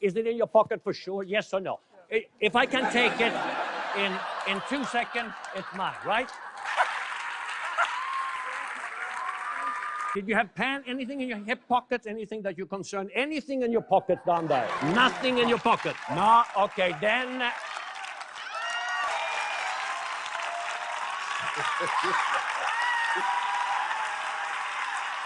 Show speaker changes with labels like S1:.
S1: Is it in your pocket for sure? Yes or no? If I can take it in in two seconds, it's mine, right? Did you have pan, Anything in your hip pocket? Anything that you concern? Anything in your pocket, down there? Nothing in your pocket. No. Okay, then. Uh,